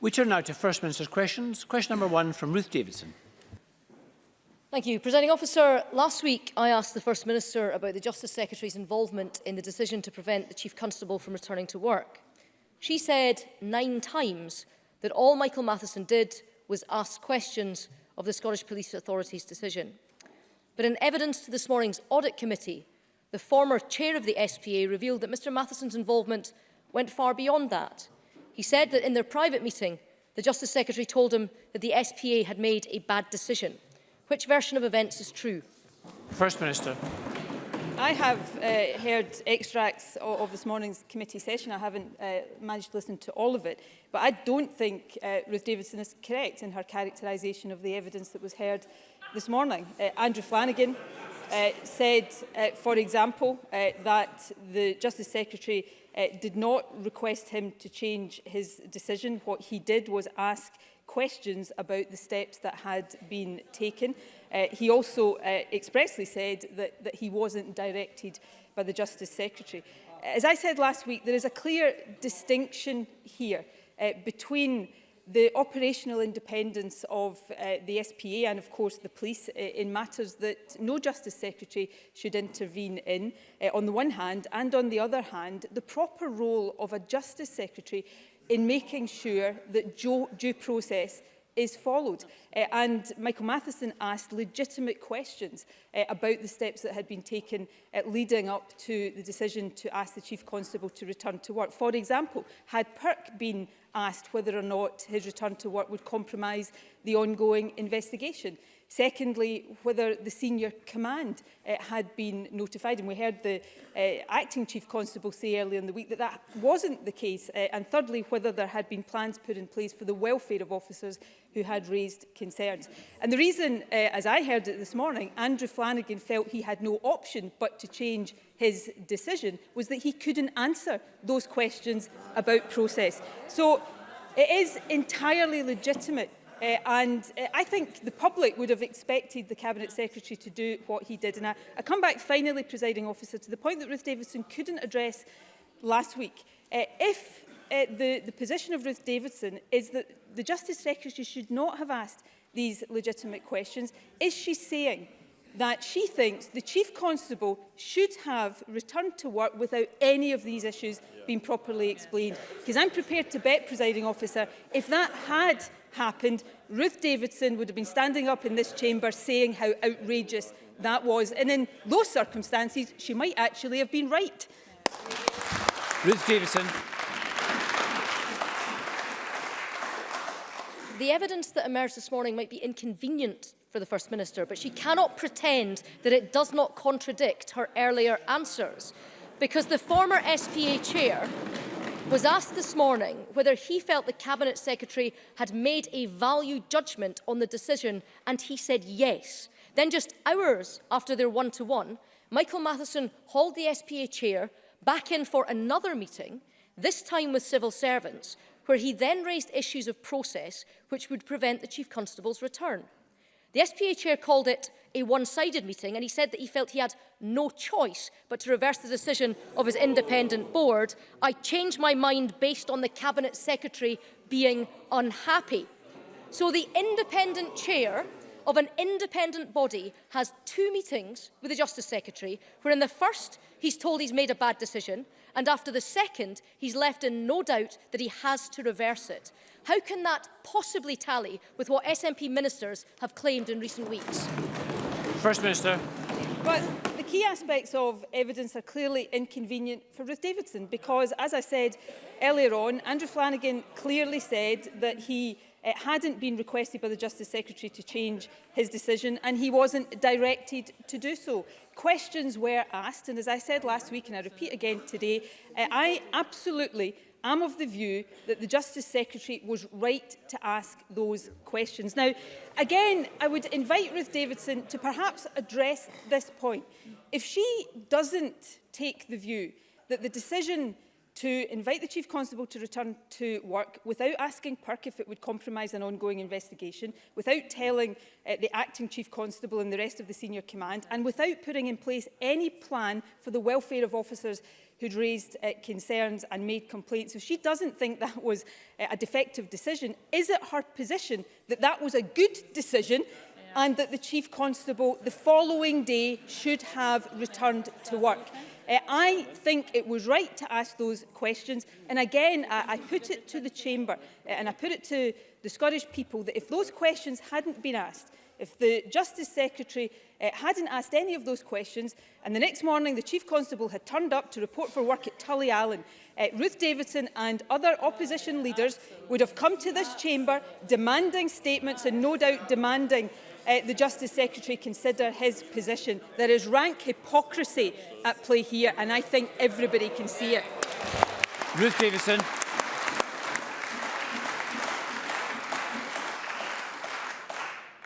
We turn now to First Minister's questions. Question number one from Ruth Davidson. Thank you. Presenting officer, last week I asked the First Minister about the Justice Secretary's involvement in the decision to prevent the Chief Constable from returning to work. She said nine times that all Michael Matheson did was ask questions of the Scottish Police Authority's decision. But in evidence to this morning's Audit Committee, the former chair of the SPA revealed that Mr Matheson's involvement went far beyond that. He said that in their private meeting, the Justice Secretary told him that the SPA had made a bad decision. Which version of events is true? First Minister. I have uh, heard extracts of, of this morning's committee session. I haven't uh, managed to listen to all of it. But I don't think uh, Ruth Davidson is correct in her characterisation of the evidence that was heard this morning. Uh, Andrew Flanagan uh, said, uh, for example, uh, that the Justice Secretary uh, did not request him to change his decision. What he did was ask questions about the steps that had been taken. Uh, he also uh, expressly said that, that he wasn't directed by the Justice Secretary. As I said last week, there is a clear distinction here uh, between the operational independence of uh, the SPA and of course the police uh, in matters that no Justice Secretary should intervene in uh, on the one hand and on the other hand the proper role of a Justice Secretary in making sure that due process is followed. Uh, and Michael Matheson asked legitimate questions uh, about the steps that had been taken uh, leading up to the decision to ask the Chief Constable to return to work. For example, had perk been asked whether or not his return to work would compromise the ongoing investigation. Secondly, whether the senior command uh, had been notified. And we heard the uh, acting chief constable say earlier in the week that that wasn't the case. Uh, and thirdly, whether there had been plans put in place for the welfare of officers who had raised concerns. And the reason, uh, as I heard it this morning, Andrew Flanagan felt he had no option but to change his decision was that he couldn't answer those questions about process. So It is entirely legitimate Uh, and uh, I think the public would have expected the Cabinet Secretary to do what he did. And I, I come back finally, presiding officer, to the point that Ruth Davidson couldn't address last week. Uh, if uh, the, the position of Ruth Davidson is that the Justice Secretary should not have asked these legitimate questions, is she saying that she thinks the Chief Constable should have returned to work without any of these issues being properly explained. Because I'm prepared to bet, presiding officer, if that had happened, Ruth Davidson would have been standing up in this chamber saying how outrageous that was. And in those circumstances, she might actually have been right. Ruth Davidson. The evidence that emerged this morning might be inconvenient for the First Minister, but she cannot pretend that it does not contradict her earlier answers, because the former SPA chair was asked this morning whether he felt the Cabinet Secretary had made a value judgment on the decision, and he said yes. Then just hours after their one-to-one, -one, Michael Matheson hauled the SPA chair back in for another meeting, this time with civil servants, where he then raised issues of process which would prevent the Chief Constable's return. The SPA chair called it a one-sided meeting and he said that he felt he had no choice but to reverse the decision of his independent board. I changed my mind based on the Cabinet Secretary being unhappy. So the independent chair of an independent body has two meetings with the Justice Secretary, where in the first he's told he's made a bad decision, and after the second he's left in no doubt that he has to reverse it. How can that possibly tally with what SNP ministers have claimed in recent weeks? First Minister. But the key aspects of evidence are clearly inconvenient for Ruth Davidson because, as I said earlier on, Andrew Flanagan clearly said that he it eh, hadn't been requested by the Justice Secretary to change his decision and he wasn't directed to do so. Questions were asked and as I said last week and I repeat again today, uh, I absolutely I'm of the view that the Justice Secretary was right to ask those questions. Now, again, I would invite Ruth Davidson to perhaps address this point. If she doesn't take the view that the decision to invite the Chief Constable to return to work without asking PERC if it would compromise an ongoing investigation, without telling uh, the Acting Chief Constable and the rest of the Senior Command, and without putting in place any plan for the welfare of officers who'd raised uh, concerns and made complaints, So she doesn't think that was uh, a defective decision, is it her position that that was a good decision yeah. and that the Chief Constable the following day should have returned to work? Uh, I think it was right to ask those questions. And again, I, I put it to the Chamber uh, and I put it to the Scottish people that if those questions hadn't been asked, If the Justice Secretary uh, hadn't asked any of those questions and the next morning the Chief Constable had turned up to report for work at Tully Allen, uh, Ruth Davidson and other opposition leaders would have come to this chamber demanding statements and no doubt demanding uh, the Justice Secretary consider his position. There is rank hypocrisy at play here and I think everybody can see it. Ruth Davidson.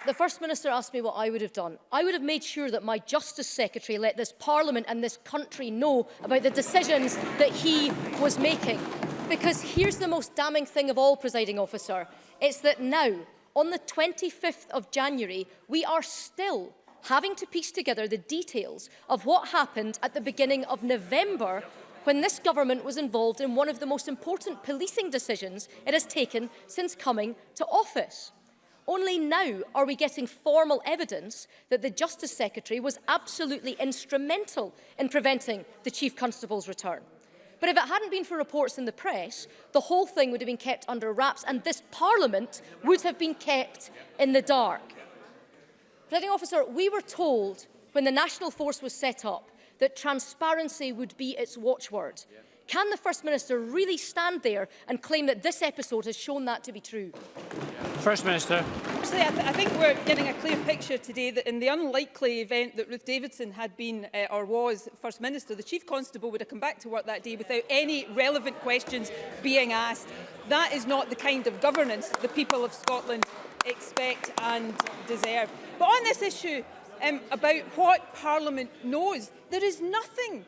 The First Minister asked me what I would have done. I would have made sure that my Justice Secretary let this Parliament and this country know about the decisions that he was making. Because here's the most damning thing of all, presiding officer. It's that now, on the 25th of January, we are still having to piece together the details of what happened at the beginning of November when this government was involved in one of the most important policing decisions it has taken since coming to office. Only now are we getting formal evidence that the Justice Secretary was absolutely instrumental in preventing the Chief Constable's return. But if it hadn't been for reports in the press, the whole thing would have been kept under wraps and this Parliament would have been kept in the dark. Presiding officer, we were told when the National Force was set up that transparency would be its watchword. Can the First Minister really stand there and claim that this episode has shown that to be true? Yeah. First Minister. Actually, I, th I think we're getting a clear picture today that in the unlikely event that Ruth Davidson had been uh, or was First Minister, the Chief Constable would have come back to work that day without any relevant questions being asked. That is not the kind of governance the people of Scotland expect and deserve. But on this issue, um, about what Parliament knows. There is nothing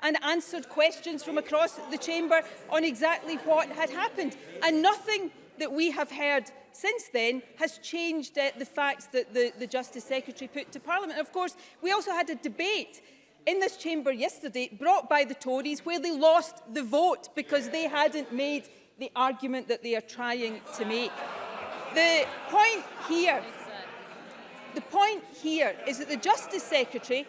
and answered questions from across the chamber on exactly what had happened. And nothing that we have heard since then has changed uh, the facts that the, the Justice Secretary put to Parliament. And of course, we also had a debate in this chamber yesterday brought by the Tories where they lost the vote because they hadn't made the argument that they are trying to make. The point here, the point here is that the Justice Secretary,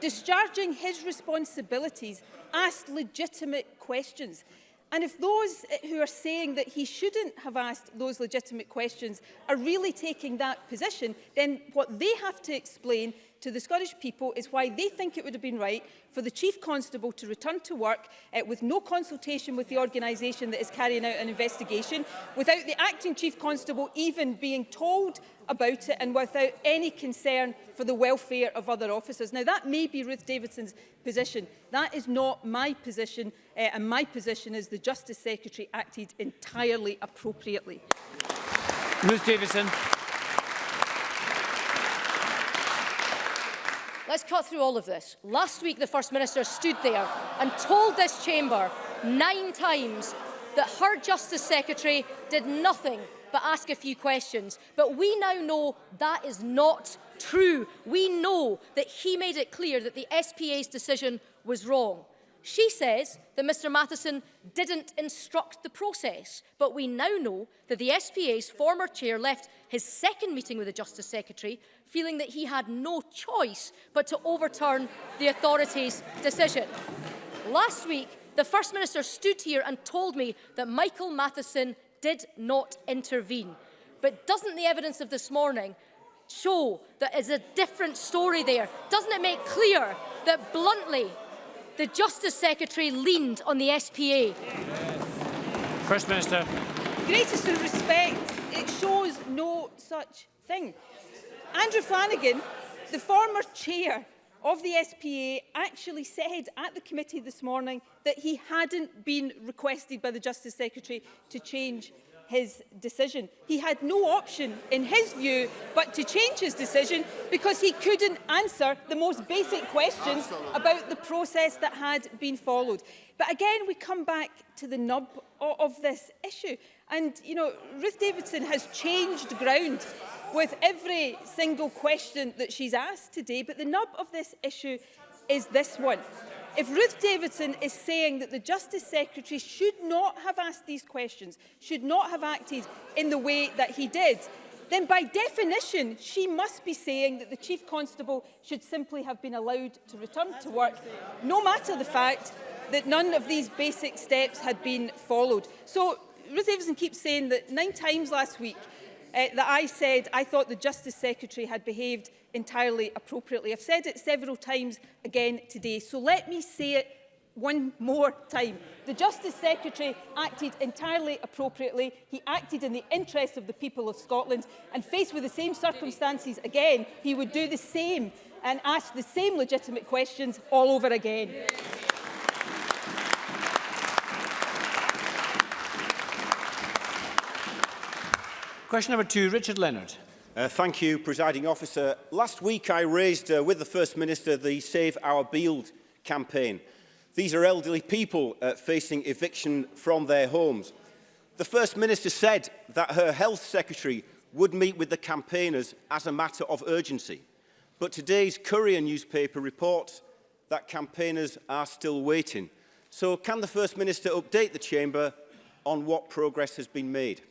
discharging his responsibilities, asked legitimate questions. And if those eh, who are saying that he shouldn't have asked those legitimate questions are really taking that position, then what they have to explain to the Scottish people is why they think it would have been right for the Chief Constable to return to work uh, with no consultation with the organisation that is carrying out an investigation, without the Acting Chief Constable even being told about it and without any concern for the welfare of other officers. Now, that may be Ruth Davidson's position. That is not my position uh, and my position is the Justice Secretary acted entirely appropriately. Liz Davison. Let's cut through all of this. Last week, the First Minister stood there and told this chamber nine times that her Justice Secretary did nothing but ask a few questions. But we now know that is not true. We know that he made it clear that the SPA's decision was wrong. She says that Mr Matheson didn't instruct the process, but we now know that the SPA's former chair left his second meeting with the Justice Secretary feeling that he had no choice but to overturn the authorities' decision. Last week, the First Minister stood here and told me that Michael Matheson did not intervene. But doesn't the evidence of this morning show that it's a different story there? Doesn't it make clear that bluntly the Justice Secretary leaned on the SPA. First Minister. Greatest of respect, it shows no such thing. Andrew Flanagan, the former chair of the SPA actually said at the committee this morning that he hadn't been requested by the Justice Secretary to change his decision. He had no option, in his view, but to change his decision because he couldn't answer the most basic questions Absolutely. about the process that had been followed. But again, we come back to the nub of this issue. And, you know, Ruth Davidson has changed ground with every single question that she's asked today, but the nub of this issue is this one. If Ruth Davidson is saying that the Justice Secretary should not have asked these questions, should not have acted in the way that he did, then by definition she must be saying that the Chief Constable should simply have been allowed to return to work, no matter the fact that none of these basic steps had been followed. So Ruth Davidson keeps saying that nine times last week uh, that I said I thought the Justice Secretary had behaved entirely appropriately. I've said it several times again today, so let me say it one more time. The Justice Secretary acted entirely appropriately. He acted in the interests of the people of Scotland and faced with the same circumstances again, he would do the same and ask the same legitimate questions all over again. Question number two, Richard Leonard. Uh, thank you, Presiding Officer. Last week I raised uh, with the First Minister the Save Our Beeld campaign. These are elderly people uh, facing eviction from their homes. The First Minister said that her Health Secretary would meet with the campaigners as a matter of urgency. But today's Courier newspaper reports that campaigners are still waiting. So can the First Minister update the Chamber on what progress has been made?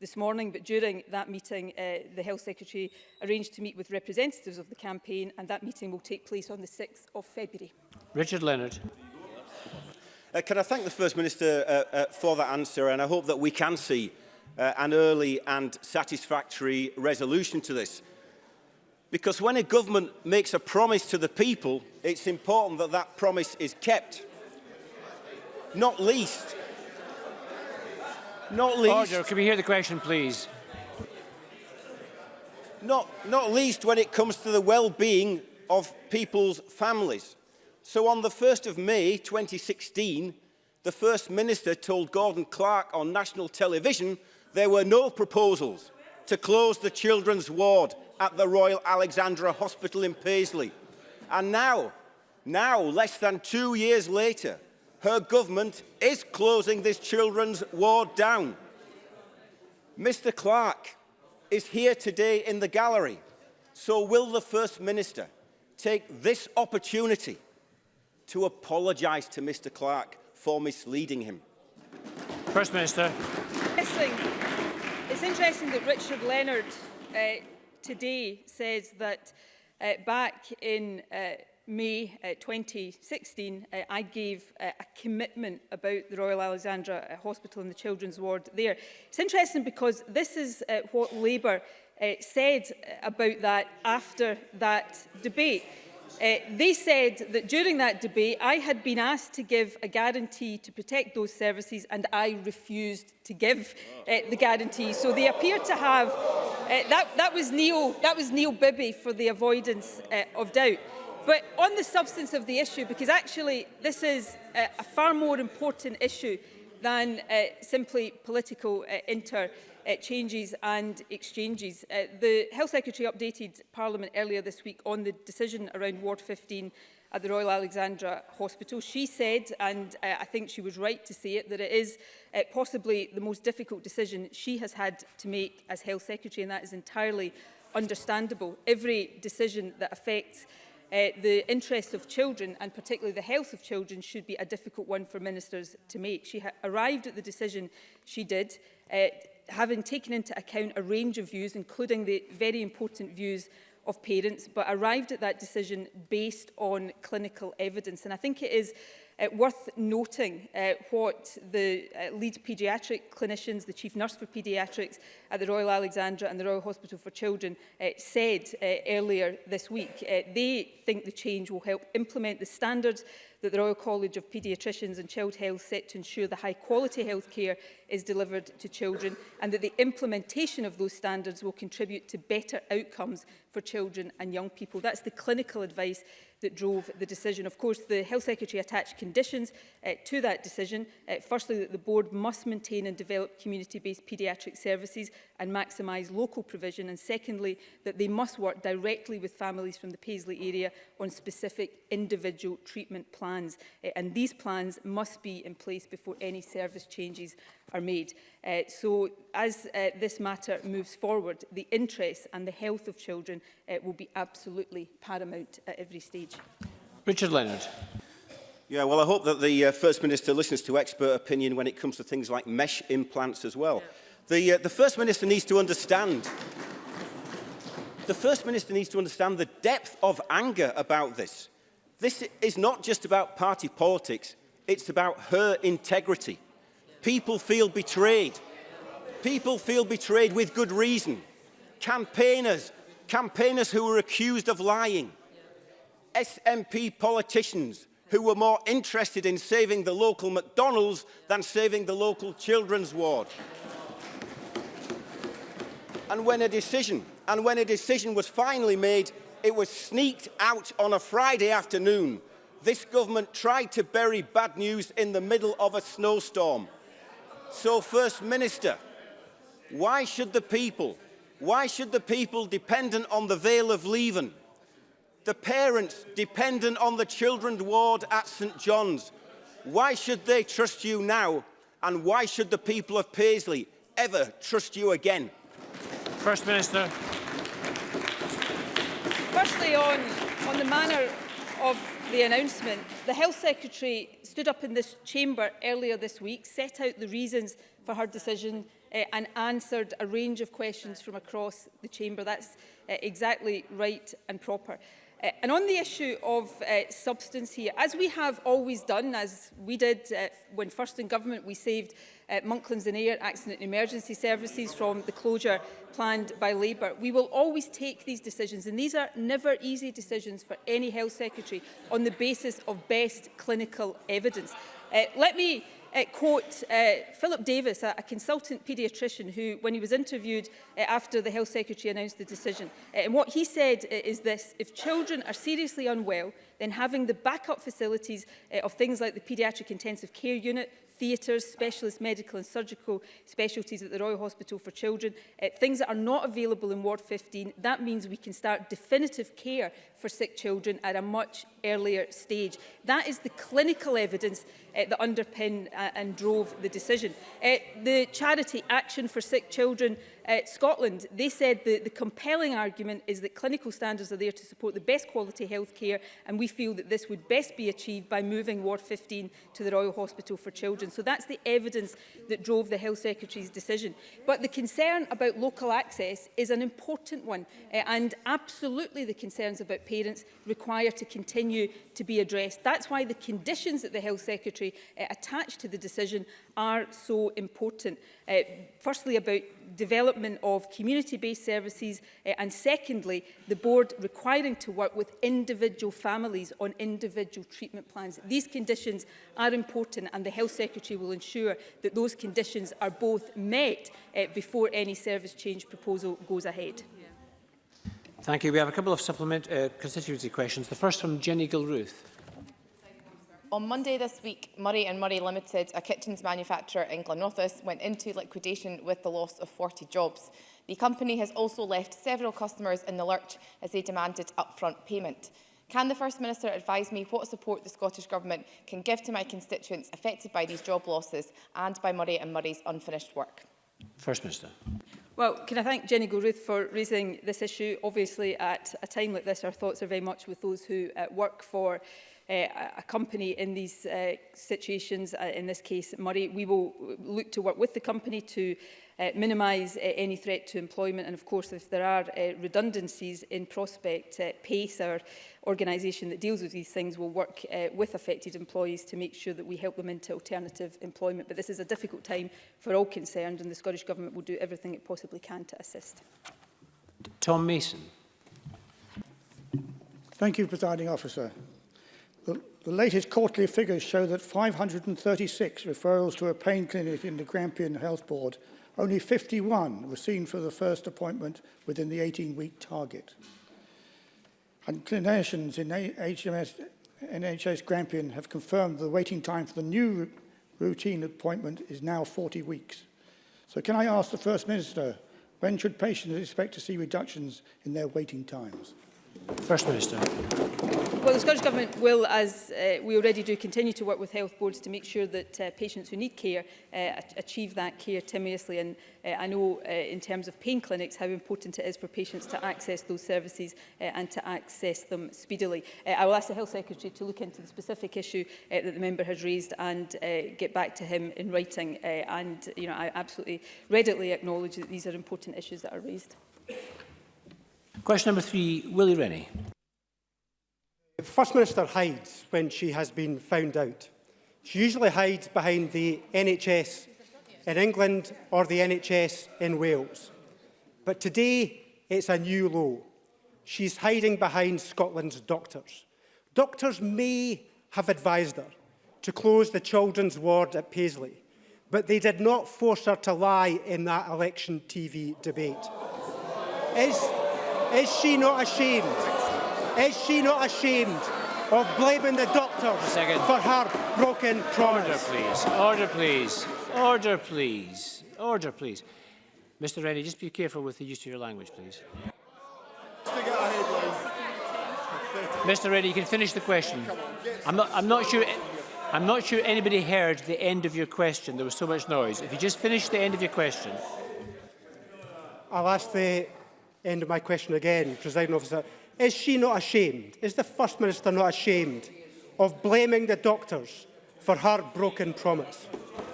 this morning, but during that meeting, uh, the Health Secretary arranged to meet with representatives of the campaign, and that meeting will take place on the 6th of February. Richard Leonard. Uh, can I thank the First Minister uh, uh, for that answer, and I hope that we can see uh, an early and satisfactory resolution to this. Because when a government makes a promise to the people, it's important that that promise is kept. Not least Not least... Order, can we hear the question, please? Not, not least when it comes to the well-being of people's families. So on the 1st of May 2016, the First Minister told Gordon Clark on national television there were no proposals to close the children's ward at the Royal Alexandra Hospital in Paisley. And now, now, less than two years later, her government is closing this children's ward down. Mr Clark is here today in the gallery, so will the First Minister take this opportunity to apologise to Mr Clark for misleading him? First Minister. It's interesting that Richard Leonard uh, today says that uh, back in uh, May uh, 2016, uh, I gave uh, a commitment about the Royal Alexandra uh, Hospital and the children's ward there. It's interesting because this is uh, what Labour uh, said uh, about that after that debate. Uh, they said that during that debate, I had been asked to give a guarantee to protect those services and I refused to give uh, the guarantee. So they appear to have... Uh, that, that, was Neil, that was Neil Bibby for the avoidance uh, of doubt. But on the substance of the issue, because actually this is a, a far more important issue than uh, simply political uh, uh changes and exchanges. Uh, the Health Secretary updated Parliament earlier this week on the decision around Ward 15 at the Royal Alexandra Hospital. She said, and uh, I think she was right to say it, that it is uh, possibly the most difficult decision she has had to make as Health Secretary, and that is entirely understandable. Every decision that affects uh, uh, the interests of children and particularly the health of children should be a difficult one for ministers to make. She arrived at the decision she did, uh, having taken into account a range of views, including the very important views of parents, but arrived at that decision based on clinical evidence. And I think it is Uh, worth noting uh, what the uh, lead paediatric clinicians, the chief nurse for paediatrics at the Royal Alexandra and the Royal Hospital for Children uh, said uh, earlier this week. Uh, they think the change will help implement the standards that the Royal College of Paediatricians and Child Health set to ensure the high quality health care is delivered to children and that the implementation of those standards will contribute to better outcomes for children and young people. That's the clinical advice that drove the decision. Of course, the Health Secretary attached conditions uh, to that decision. Uh, firstly, that the board must maintain and develop community-based paediatric services and maximise local provision and secondly that they must work directly with families from the Paisley area on specific individual treatment plans uh, and these plans must be in place before any service changes are made. Uh, so as uh, this matter moves forward, the interests and the health of children uh, will be absolutely paramount at every stage. Richard Leonard. Yeah, well, I hope that the uh, First Minister listens to expert opinion when it comes to things like mesh implants as well. Yeah. The, uh, the First Minister needs to understand the First Minister needs to understand the depth of anger about this. This is not just about party politics, it's about her integrity. People feel betrayed. People feel betrayed with good reason. Campaigners, campaigners who were accused of lying. SNP politicians who were more interested in saving the local McDonald's than saving the local children's ward. And when a decision, and when a decision was finally made, it was sneaked out on a Friday afternoon. This government tried to bury bad news in the middle of a snowstorm. So, First Minister, why should the people, why should the people dependent on the Vale of Leven, the parents dependent on the children's ward at St John's, why should they trust you now and why should the people of Paisley ever trust you again? First Minister. Firstly, on, on the manner of the announcement, the Health Secretary stood up in this chamber earlier this week, set out the reasons for her decision uh, and answered a range of questions from across the chamber. That's uh, exactly right and proper. Uh, and on the issue of uh, substance here, as we have always done, as we did uh, when first in government, we saved uh, Monklands and Air Accident and Emergency Services from the closure planned by Labour. We will always take these decisions, and these are never easy decisions for any health secretary, on the basis of best clinical evidence. Uh, let me uh, quote uh, Philip Davis, a, a consultant paediatrician who, when he was interviewed uh, after the Health Secretary announced the decision, uh, and what he said uh, is this, if children are seriously unwell, then having the backup facilities uh, of things like the paediatric intensive care unit theatres, specialist medical and surgical specialties at the Royal Hospital for Children, uh, things that are not available in Ward 15. That means we can start definitive care for sick children at a much earlier stage. That is the clinical evidence uh, that underpinned uh, and drove the decision. Uh, the charity Action for Sick Children uh, Scotland, they said that the compelling argument is that clinical standards are there to support the best quality health care and we feel that this would best be achieved by moving Ward 15 to the Royal Hospital for Children. So that's the evidence that drove the Health Secretary's decision. But the concern about local access is an important one uh, and absolutely the concerns about parents require to continue to be addressed. That's why the conditions that the Health Secretary uh, attached to the decision are so important. Uh, firstly, about development of community-based services uh, and secondly, the board requiring to work with individual families on individual treatment plans. These conditions are important and the Health Secretary will ensure that those conditions are both met uh, before any service change proposal goes ahead. Thank you. We have a couple of supplement uh, constituency questions. The first from Jenny Gilruth. On Monday this week, Murray Murray Limited, a kitchens manufacturer in Glenrothes, went into liquidation with the loss of 40 jobs. The company has also left several customers in the lurch as they demanded upfront payment. Can the First Minister advise me what support the Scottish Government can give to my constituents affected by these job losses and by Murray Murray's unfinished work? First Minister. Well, can I thank Jenny Gilruth for raising this issue? Obviously, at a time like this, our thoughts are very much with those who uh, work for uh, a company in these uh, situations, uh, in this case Murray. We will look to work with the company to uh, minimise uh, any threat to employment and of course if there are uh, redundancies in prospect, uh, PACE, our organisation that deals with these things will work uh, with affected employees to make sure that we help them into alternative employment. But this is a difficult time for all concerned and the Scottish Government will do everything it possibly can to assist. Tom Mason. Thank you, Presiding Officer. The, the latest quarterly figures show that 536 referrals to a pain clinic in the Grampian Health Board, only 51 were seen for the first appointment within the 18-week target. And clinicians in HMS, NHS Grampian have confirmed the waiting time for the new routine appointment is now 40 weeks. So can I ask the First Minister, when should patients expect to see reductions in their waiting times? First Minister. Well, the Scottish Government will, as uh, we already do, continue to work with health boards to make sure that uh, patients who need care uh, achieve that care timorously. And uh, I know, uh, in terms of pain clinics, how important it is for patients to access those services uh, and to access them speedily. Uh, I will ask the Health Secretary to look into the specific issue uh, that the member has raised and uh, get back to him in writing. Uh, and you know, I absolutely readily acknowledge that these are important issues that are raised. Question number three, Willie Rennie. First Minister hides when she has been found out. She usually hides behind the NHS in England or the NHS in Wales. But today it's a new low. She's hiding behind Scotland's doctors. Doctors may have advised her to close the children's ward at Paisley, but they did not force her to lie in that election TV debate. Is, Is she not ashamed? Is she not ashamed of blaming the doctors Second. for her broken promise? Order, please. Order, please. Order, please. Order, please. Mr Rennie, just be careful with the use of your language, please. Mr Rennie, you can finish the question. I'm not, I'm not sure... I'm not sure anybody heard the end of your question. There was so much noise. If you just finish the end of your question. I'll ask the end of my question again, President Officer. Is she not ashamed? Is the First Minister not ashamed of blaming the doctors for her broken promise?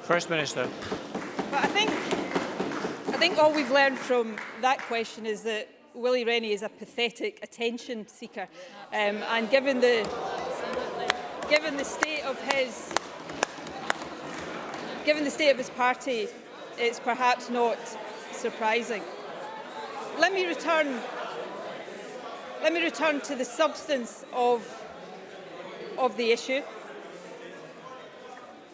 First Minister. But I think, I think all we've learned from that question is that Willie Rennie is a pathetic attention seeker. Um, and given the, given the state of his given the state of his party, it's perhaps not surprising. let me return let me return to the substance of of the issue.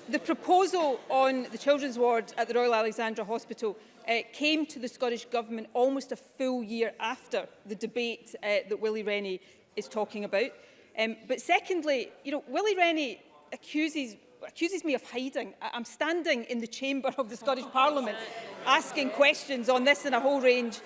The proposal on the children's ward at the Royal Alexandra Hospital uh, came to the Scottish Government almost a full year after the debate uh, that Willie Rennie is talking about. Um, but secondly, you know, Willie Rennie accuses accuses me of hiding. I'm standing in the chamber of the Scottish Parliament asking questions on this and a whole range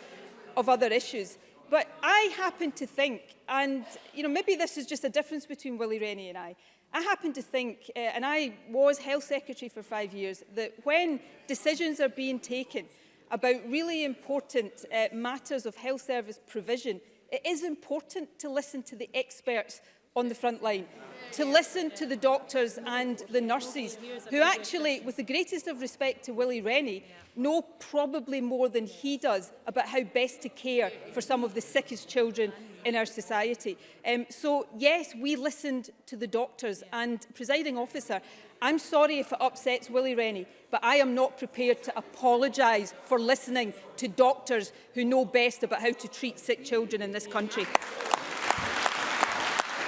of other issues. But I happen to think, and you know, maybe this is just a difference between Willie Rennie and I, I happen to think, uh, and I was Health Secretary for five years, that when decisions are being taken about really important uh, matters of health service provision, it is important to listen to the experts on the front line to listen to the doctors and the nurses who actually, with the greatest of respect to Willie Rennie, know probably more than he does about how best to care for some of the sickest children in our society. Um, so yes, we listened to the doctors and presiding officer, I'm sorry if it upsets Willie Rennie, but I am not prepared to apologise for listening to doctors who know best about how to treat sick children in this country.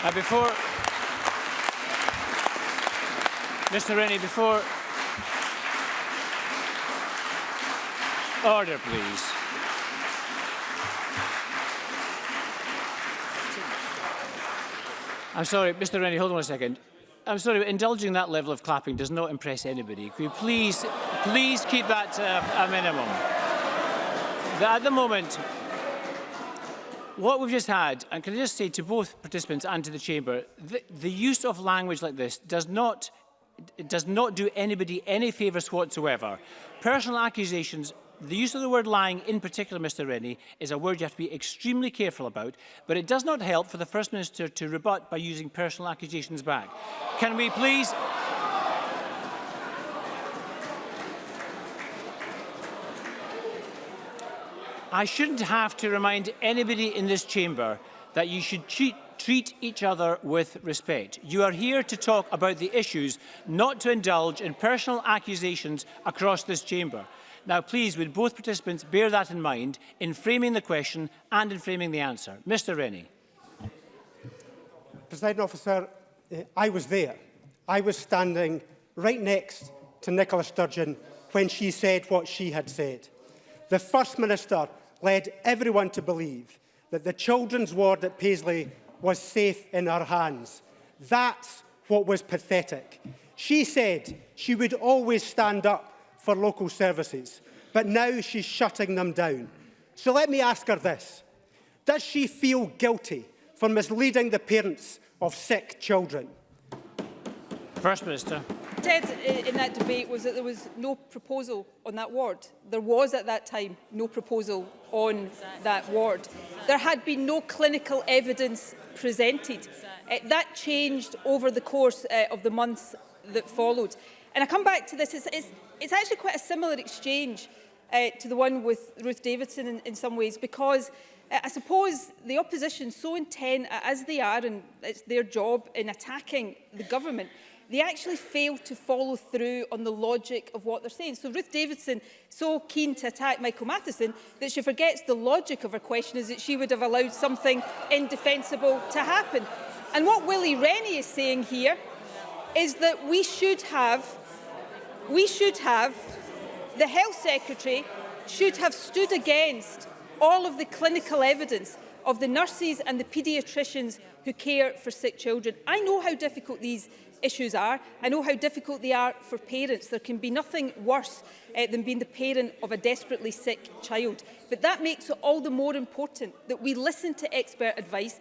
Now uh, before, Mr. Rennie, before, order please. I'm sorry, Mr. Rennie, hold on a second. I'm sorry, indulging that level of clapping does not impress anybody. Could you please, please keep that to a minimum? At the moment, what we've just had, and can I just say to both participants and to the Chamber, the, the use of language like this does not does not do anybody any favours whatsoever. Personal accusations the use of the word lying, in particular, Mr Rennie, is a word you have to be extremely careful about, but it does not help for the First Minister to rebut by using personal accusations back. Can we please... I shouldn't have to remind anybody in this chamber that you should treat, treat each other with respect. You are here to talk about the issues, not to indulge in personal accusations across this chamber. Now, please, would both participants bear that in mind in framing the question and in framing the answer. Mr Rennie. President Officer, eh, I was there. I was standing right next to Nicola Sturgeon when she said what she had said. The First Minister led everyone to believe that the children's ward at Paisley was safe in her hands. That's what was pathetic. She said she would always stand up for local services, but now she's shutting them down. So let me ask her this. Does she feel guilty for misleading the parents of sick children? First Minister said in that debate was that there was no proposal on that ward. There was at that time no proposal on that ward. There had been no clinical evidence presented. Uh, that changed over the course uh, of the months that followed. And I come back to this, it's, it's, it's actually quite a similar exchange uh, to the one with Ruth Davidson in, in some ways because uh, I suppose the opposition so intent as they are and it's their job in attacking the government they actually fail to follow through on the logic of what they're saying. So Ruth Davidson, so keen to attack Michael Matheson, that she forgets the logic of her question is that she would have allowed something indefensible to happen. And what Willie Rennie is saying here is that we should have, we should have, the Health Secretary should have stood against all of the clinical evidence of the nurses and the paediatricians who care for sick children. I know how difficult these issues are. I know how difficult they are for parents. There can be nothing worse uh, than being the parent of a desperately sick child. But that makes it all the more important that we listen to expert advice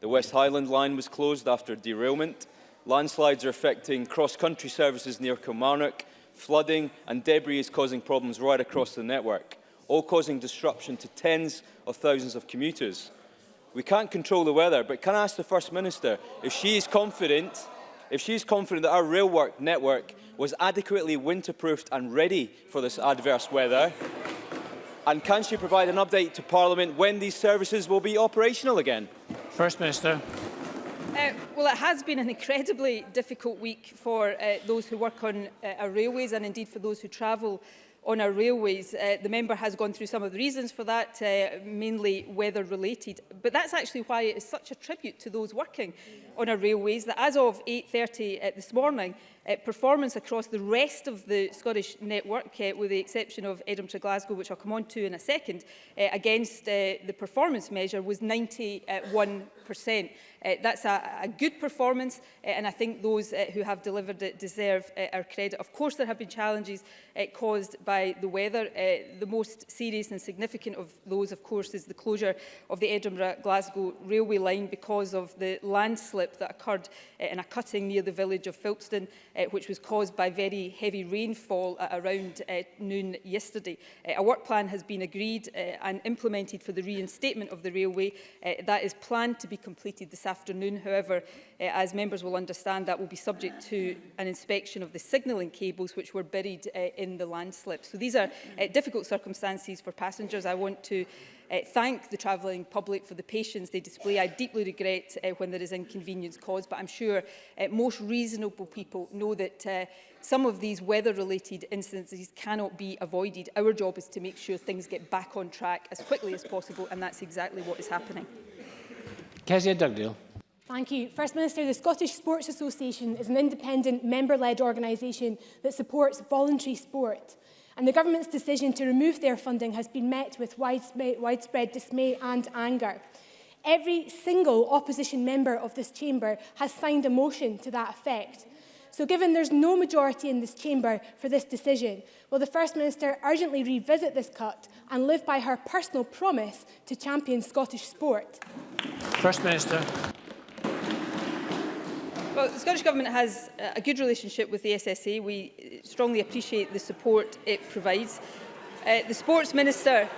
The West Highland line was closed after derailment. Landslides are affecting cross-country services near Kilmarnock. Flooding and debris is causing problems right across the network, all causing disruption to tens of thousands of commuters. We can't control the weather, but can I ask the First Minister if she is confident if she's confident that our rail work network was adequately winterproofed and ready for this adverse weather, and can she provide an update to Parliament when these services will be operational again? First Minister. Uh, well, it has been an incredibly difficult week for uh, those who work on uh, our railways and indeed for those who travel on our railways. Uh, the member has gone through some of the reasons for that, uh, mainly weather related. But that's actually why it is such a tribute to those working on our railways that as of 8.30 uh, this morning, uh, performance across the rest of the Scottish network, uh, with the exception of Edinburgh to Glasgow, which I'll come on to in a second, uh, against uh, the performance measure was 91%. Uh, that's a, a good performance, uh, and I think those uh, who have delivered it deserve uh, our credit. Of course, there have been challenges uh, caused by the weather. Uh, the most serious and significant of those, of course, is the closure of the Edinburgh-Glasgow railway line because of the landslip that occurred uh, in a cutting near the village of Filpston uh, which was caused by very heavy rainfall at uh, around uh, noon yesterday. Uh, a work plan has been agreed uh, and implemented for the reinstatement of the railway. Uh, that is planned to be completed this afternoon. However, uh, as members will understand, that will be subject to an inspection of the signalling cables which were buried uh, in the landslip. So these are uh, difficult circumstances for passengers. I want to uh, thank the travelling public for the patience they display. I deeply regret uh, when there is inconvenience caused, but I'm sure uh, most reasonable people know that uh, some of these weather-related incidences cannot be avoided. Our job is to make sure things get back on track as quickly as possible, and that's exactly what is happening. Kezia Dugdale. Thank you. First Minister, the Scottish Sports Association is an independent, member-led organisation that supports voluntary sport and the government's decision to remove their funding has been met with widespread, dismay and anger. Every single opposition member of this chamber has signed a motion to that effect. So given there's no majority in this chamber for this decision, will the First Minister urgently revisit this cut and live by her personal promise to champion Scottish sport? First Minister. Well, the Scottish Government has uh, a good relationship with the SSA. We uh, strongly appreciate the support it provides. Uh, the Sports Minister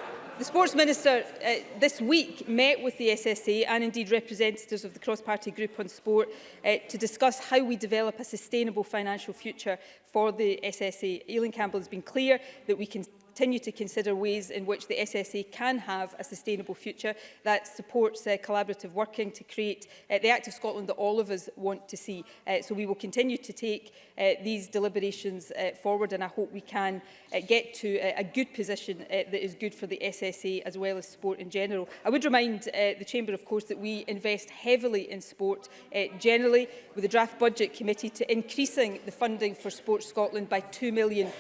The Sports Minister uh, this week met with the SSA and indeed representatives of the cross-party group on sport uh, to discuss how we develop a sustainable financial future for the SSA. Eileen Campbell has been clear that we can continue to consider ways in which the SSA can have a sustainable future that supports uh, collaborative working to create uh, the Act of Scotland that all of us want to see. Uh, so we will continue to take uh, these deliberations uh, forward and I hope we can uh, get to uh, a good position uh, that is good for the SSA as well as sport in general. I would remind uh, the Chamber, of course, that we invest heavily in sport uh, generally with the draft budget committee to increasing the funding for Sport Scotland by £2 million.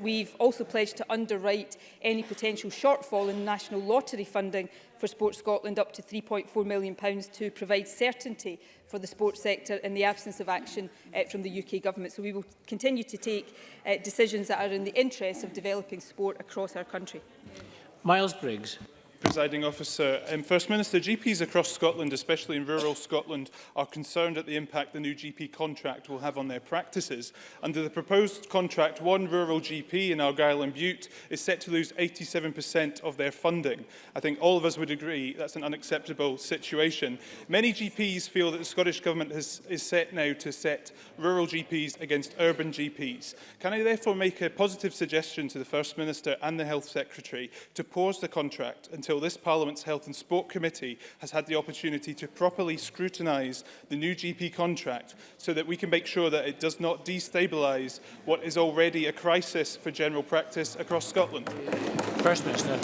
We've also pledged to underwrite any potential shortfall in national lottery funding for Sports Scotland up to £3.4 million pounds to provide certainty for the sports sector in the absence of action uh, from the UK Government. So we will continue to take uh, decisions that are in the interests of developing sport across our country. Miles Briggs. Presiding Officer. Um, First Minister, GPs across Scotland, especially in rural Scotland, are concerned at the impact the new GP contract will have on their practices. Under the proposed contract, one rural GP in Argyll and Butte is set to lose 87% of their funding. I think all of us would agree that's an unacceptable situation. Many GPs feel that the Scottish Government has, is set now to set rural GPs against urban GPs. Can I therefore make a positive suggestion to the First Minister and the Health Secretary to pause the contract and until this Parliament's Health and Sport Committee has had the opportunity to properly scrutinise the new GP contract so that we can make sure that it does not destabilise what is already a crisis for general practice across Scotland? First Minister.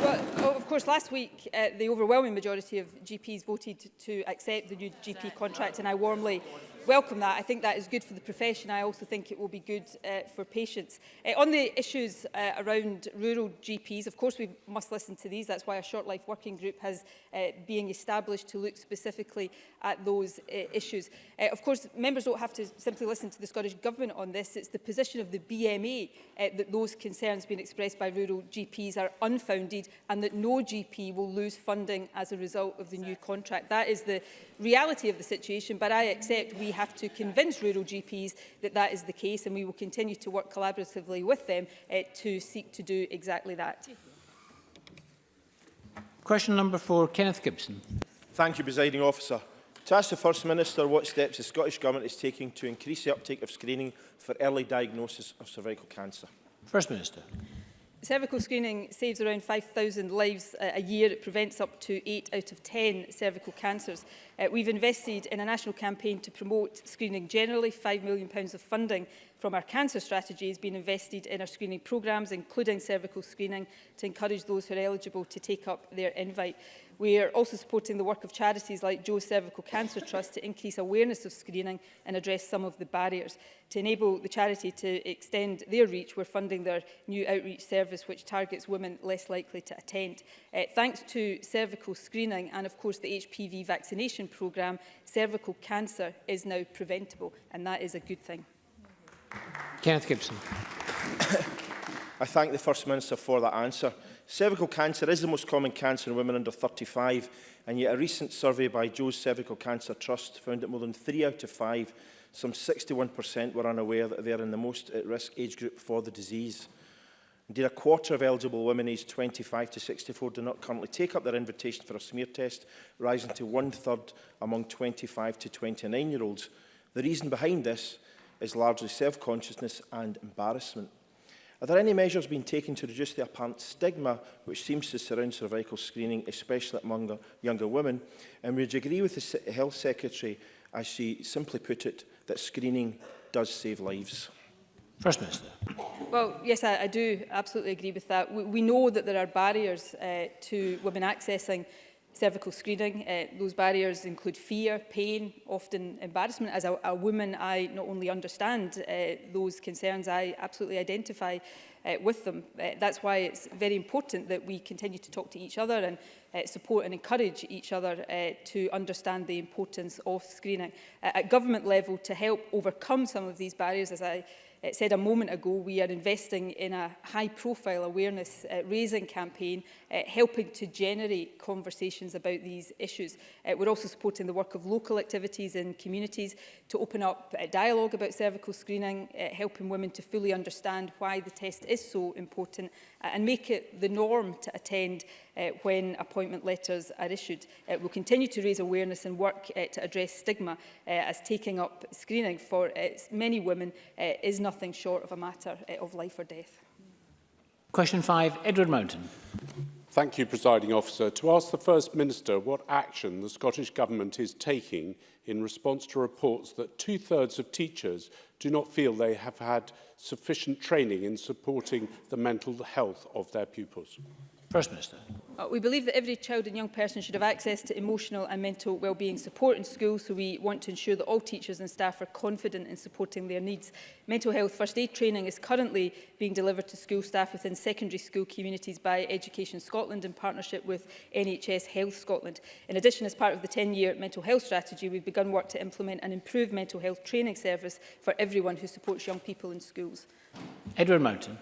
Well, of course, last week, uh, the overwhelming majority of GPs voted to accept the new GP contract, and I warmly welcome that. I think that is good for the profession. I also think it will be good uh, for patients. Uh, on the issues uh, around rural GPs, of course we must listen to these. That's why a short life working group has uh, being established to look specifically at those uh, issues. Uh, of course, members don't have to simply listen to the Scottish Government on this. It's the position of the BMA uh, that those concerns being expressed by rural GPs are unfounded and that no GP will lose funding as a result of the new contract. That is the reality of the situation, but I accept we we have to convince rural GPs that that is the case and we will continue to work collaboratively with them uh, to seek to do exactly that. Question number four, Kenneth Gibson. Thank you, presiding officer. To ask the First Minister what steps the Scottish Government is taking to increase the uptake of screening for early diagnosis of cervical cancer. First Minister cervical screening saves around 5,000 lives uh, a year. It prevents up to 8 out of 10 cervical cancers. Uh, we've invested in a national campaign to promote screening generally. £5 million pounds of funding from our cancer strategy has been invested in our screening programmes, including cervical screening, to encourage those who are eligible to take up their invite. We are also supporting the work of charities like Joe Cervical Cancer Trust to increase awareness of screening and address some of the barriers. To enable the charity to extend their reach, we're funding their new outreach service which targets women less likely to attend. Uh, thanks to cervical screening and of course the HPV vaccination programme, cervical cancer is now preventable and that is a good thing. Kenneth Gibson. I thank the First Minister for that answer. Cervical cancer is the most common cancer in women under 35, and yet a recent survey by Joe's Cervical Cancer Trust found that more than three out of five, some 61% were unaware that they are in the most at-risk age group for the disease. Indeed, a quarter of eligible women aged 25 to 64 do not currently take up their invitation for a smear test, rising to one-third among 25 to 29-year-olds. The reason behind this is largely self-consciousness and embarrassment. Are there any measures being taken to reduce the apparent stigma which seems to surround cervical screening, especially among younger women? And would you agree with the Health Secretary, as she simply put it, that screening does save lives? First Minister. Well, yes, I, I do absolutely agree with that. We, we know that there are barriers uh, to women accessing cervical screening. Uh, those barriers include fear, pain, often embarrassment. As a, a woman, I not only understand uh, those concerns, I absolutely identify uh, with them. Uh, that's why it's very important that we continue to talk to each other and uh, support and encourage each other uh, to understand the importance of screening. Uh, at government level, to help overcome some of these barriers, as I uh, said a moment ago, we are investing in a high-profile awareness-raising uh, campaign, uh, helping to generate conversations about these issues. Uh, we're also supporting the work of local activities in communities to open up a dialogue about cervical screening, helping women to fully understand why the test is so important and make it the norm to attend uh, when appointment letters are issued. Uh, we'll continue to raise awareness and work uh, to address stigma uh, as taking up screening for uh, many women uh, is nothing nothing short of a matter eh, of life or death. Question 5, Edward Mountain. Thank you, Presiding Officer. To ask the First Minister what action the Scottish Government is taking in response to reports that two-thirds of teachers do not feel they have had sufficient training in supporting the mental health of their pupils. First Minister. Uh, we believe that every child and young person should have access to emotional and mental well-being support in school, so we want to ensure that all teachers and staff are confident in supporting their needs. Mental health first aid training is currently being delivered to school staff within secondary school communities by Education Scotland in partnership with NHS Health Scotland. In addition, as part of the 10-year mental health strategy, we've begun work to implement an improved mental health training service for everyone who supports young people in schools. Edward Mountain.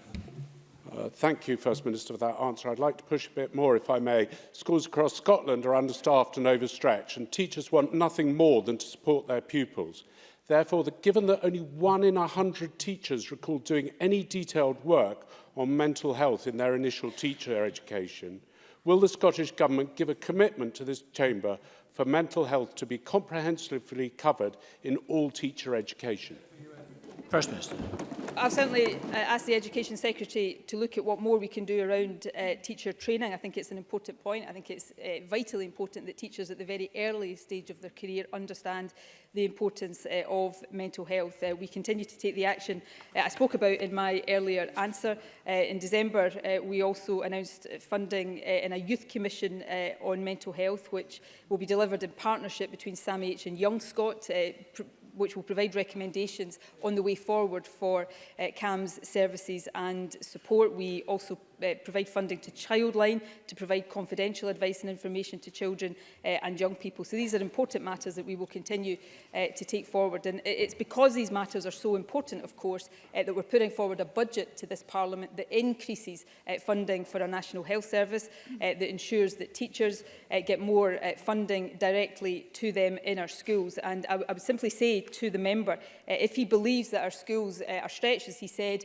Uh, thank you, First Minister, for that answer. I'd like to push a bit more, if I may. Schools across Scotland are understaffed and overstretched, and teachers want nothing more than to support their pupils. Therefore, the, given that only one in 100 teachers recall doing any detailed work on mental health in their initial teacher education, will the Scottish Government give a commitment to this chamber for mental health to be comprehensively covered in all teacher education? First Minister. I'll certainly uh, ask the Education Secretary to look at what more we can do around uh, teacher training. I think it's an important point. I think it's uh, vitally important that teachers at the very early stage of their career understand the importance uh, of mental health. Uh, we continue to take the action uh, I spoke about in my earlier answer. Uh, in December, uh, we also announced funding uh, in a youth commission uh, on mental health, which will be delivered in partnership between SAMH and Young Scott, uh, which will provide recommendations on the way forward for uh, CAMS services and support. We also uh, provide funding to Childline, to provide confidential advice and information to children uh, and young people. So these are important matters that we will continue uh, to take forward. And it's because these matters are so important, of course, uh, that we're putting forward a budget to this Parliament that increases uh, funding for our National Health Service, uh, that ensures that teachers uh, get more uh, funding directly to them in our schools. And I, I would simply say to the member, uh, if he believes that our schools uh, are stretched, as he said,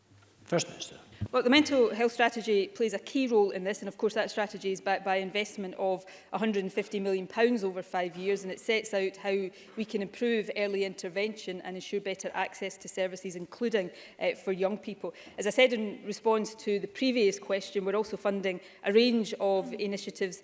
First Minister. Well, the mental health strategy plays a key role in this, and of course that strategy is backed by investment of £150 million over five years, and it sets out how we can improve early intervention and ensure better access to services, including uh, for young people. As I said in response to the previous question, we're also funding a range of initiatives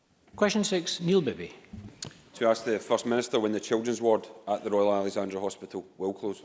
Question six, Neil Bibby. To ask the First Minister when the children's ward at the Royal Alexandra Hospital will close.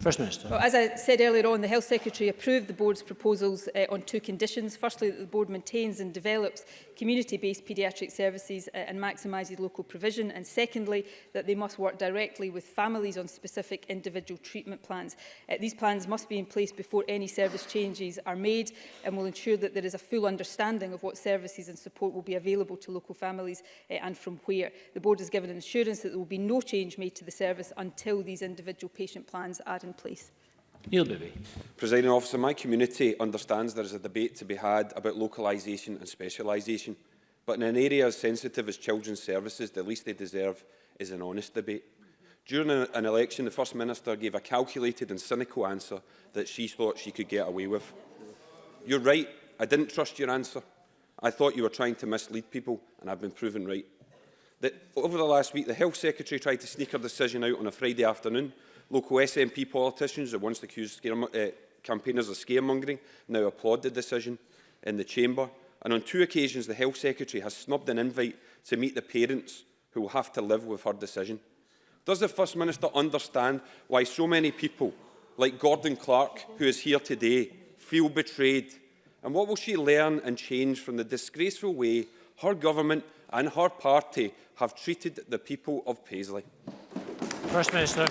First Minister. Well, as I said earlier on, the Health Secretary approved the Board's proposals uh, on two conditions. Firstly, that the Board maintains and develops community-based paediatric services uh, and maximises local provision. And secondly, that they must work directly with families on specific individual treatment plans. Uh, these plans must be in place before any service changes are made and will ensure that there is a full understanding of what services and support will be available to local families uh, and from where. The board has given an assurance that there will be no change made to the service until these individual patient plans are in place. Neil Bibby. Presiding officer, my community understands there is a debate to be had about localisation and specialisation, but in an area as sensitive as children's services, the least they deserve is an honest debate. During an election, the First Minister gave a calculated and cynical answer that she thought she could get away with. You're right, I didn't trust your answer. I thought you were trying to mislead people, and I've been proven right. That over the last week, the Health Secretary tried to sneak her decision out on a Friday afternoon Local SNP politicians, the once accused scare, uh, campaigners of scaremongering, now applaud the decision in the chamber. And on two occasions, the Health Secretary has snubbed an invite to meet the parents who will have to live with her decision. Does the First Minister understand why so many people, like Gordon Clark, who is here today, feel betrayed? And what will she learn and change from the disgraceful way her government and her party have treated the people of Paisley? First Minister.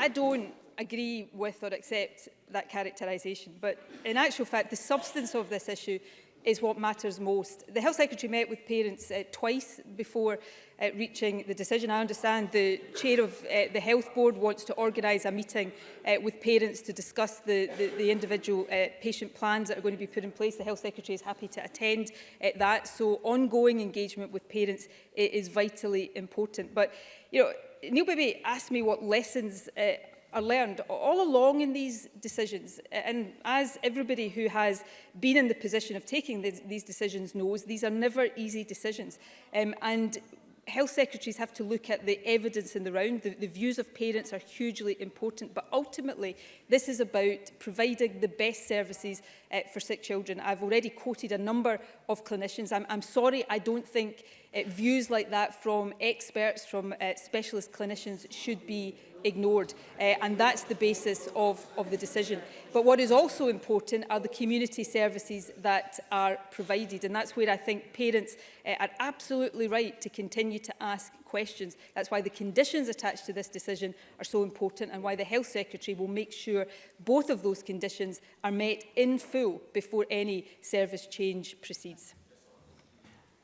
I don't agree with or accept that characterisation, but in actual fact, the substance of this issue is what matters most. The Health Secretary met with parents uh, twice before uh, reaching the decision. I understand the chair of uh, the Health Board wants to organise a meeting uh, with parents to discuss the, the, the individual uh, patient plans that are going to be put in place. The Health Secretary is happy to attend uh, that. So ongoing engagement with parents is vitally important. But, you know, Neil Baby asked me what lessons uh, are learned all along in these decisions. And as everybody who has been in the position of taking the, these decisions knows, these are never easy decisions. Um, and health secretaries have to look at the evidence in the round. The, the views of parents are hugely important, but ultimately this is about providing the best services uh, for sick children. I've already quoted a number of clinicians. I'm, I'm sorry I don't think views like that from experts, from uh, specialist clinicians should be ignored. Uh, and that's the basis of, of the decision. But what is also important are the community services that are provided. And that's where I think parents uh, are absolutely right to continue to ask questions. That's why the conditions attached to this decision are so important and why the Health Secretary will make sure both of those conditions are met in full before any service change proceeds.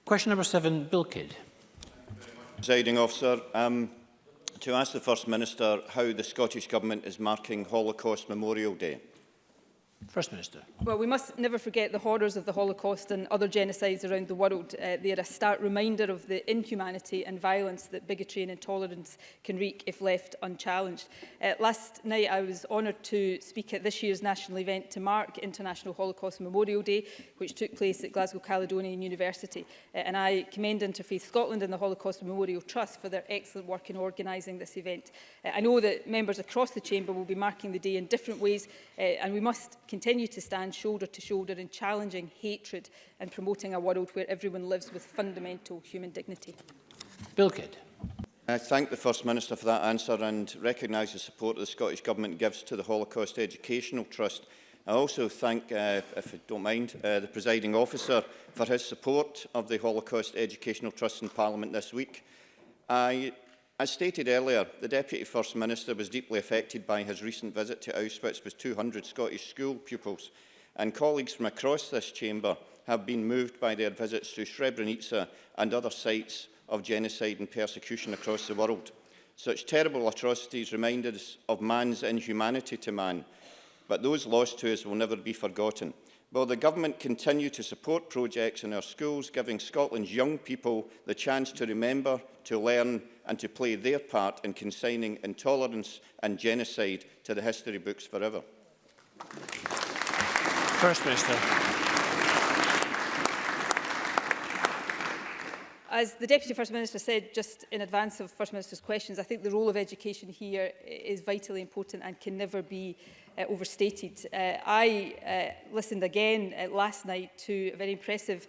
Question number seven, Bill Kidd. Presiding officer, um, to ask the First Minister how the Scottish Government is marking Holocaust Memorial Day. First Minister. Well, we must never forget the horrors of the Holocaust and other genocides around the world. Uh, they are a stark reminder of the inhumanity and violence that bigotry and intolerance can wreak if left unchallenged. Uh, last night, I was honoured to speak at this year's national event to mark International Holocaust Memorial Day, which took place at Glasgow Caledonian University. Uh, and I commend Interfaith Scotland and the Holocaust Memorial Trust for their excellent work in organising this event. Uh, I know that members across the chamber will be marking the day in different ways, uh, and we must continue continue to stand shoulder to shoulder in challenging hatred and promoting a world where everyone lives with fundamental human dignity. Bill Kidd. I thank the First Minister for that answer and recognise the support the Scottish Government gives to the Holocaust Educational Trust. I also thank, uh, if I don't mind, uh, the presiding officer for his support of the Holocaust Educational Trust in Parliament this week. I As stated earlier, the Deputy First Minister was deeply affected by his recent visit to Auschwitz with 200 Scottish school pupils, and colleagues from across this chamber have been moved by their visits to Srebrenica and other sites of genocide and persecution across the world. Such terrible atrocities remind us of man's inhumanity to man, but those lost to us will never be forgotten. Will the government continue to support projects in our schools, giving Scotland's young people the chance to remember, to learn and to play their part in consigning intolerance and genocide to the history books forever. First Minister. As the Deputy First Minister said just in advance of First Minister's questions, I think the role of education here is vitally important and can never be uh, overstated. Uh, I uh, listened again uh, last night to a very impressive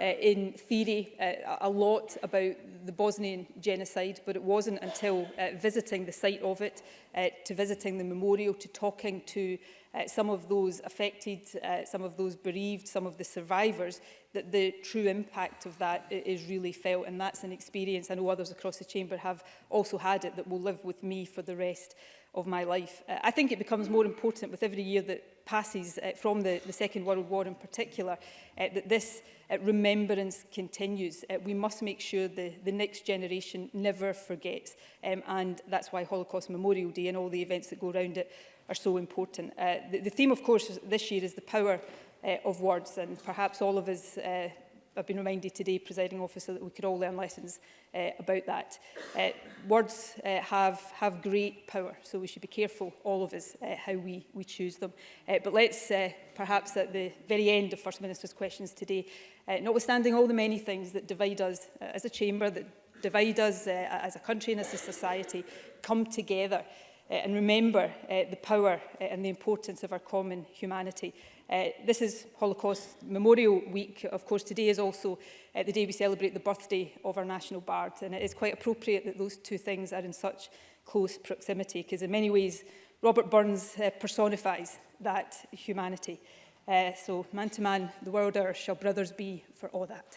uh, in theory uh, a lot about the Bosnian genocide, but it wasn't until uh, visiting the site of it, uh, to visiting the memorial, to talking to uh, some of those affected, uh, some of those bereaved, some of the survivors, that the true impact of that is really felt. And that's an experience I know others across the chamber have also had it that will live with me for the rest of my life. Uh, I think it becomes more important with every year that passes uh, from the, the Second World War in particular, uh, that this uh, remembrance continues. Uh, we must make sure the, the next generation never forgets. Um, and that's why Holocaust Memorial Day and all the events that go around it are so important. Uh, the, the theme, of course, this year is the power uh, of words. And perhaps all of us uh, I've been reminded today, presiding officer, that we could all learn lessons uh, about that. Uh, words uh, have, have great power, so we should be careful, all of us, uh, how we, we choose them. Uh, but let's uh, perhaps at the very end of First Minister's questions today, uh, notwithstanding all the many things that divide us uh, as a chamber, that divide us uh, as a country and as a society, come together uh, and remember uh, the power uh, and the importance of our common humanity Uh, this is Holocaust Memorial Week. Of course, today is also uh, the day we celebrate the birthday of our national bard. And it is quite appropriate that those two things are in such close proximity, because in many ways, Robert Burns uh, personifies that humanity. Uh, so, man to man, the world are, shall brothers be for all that.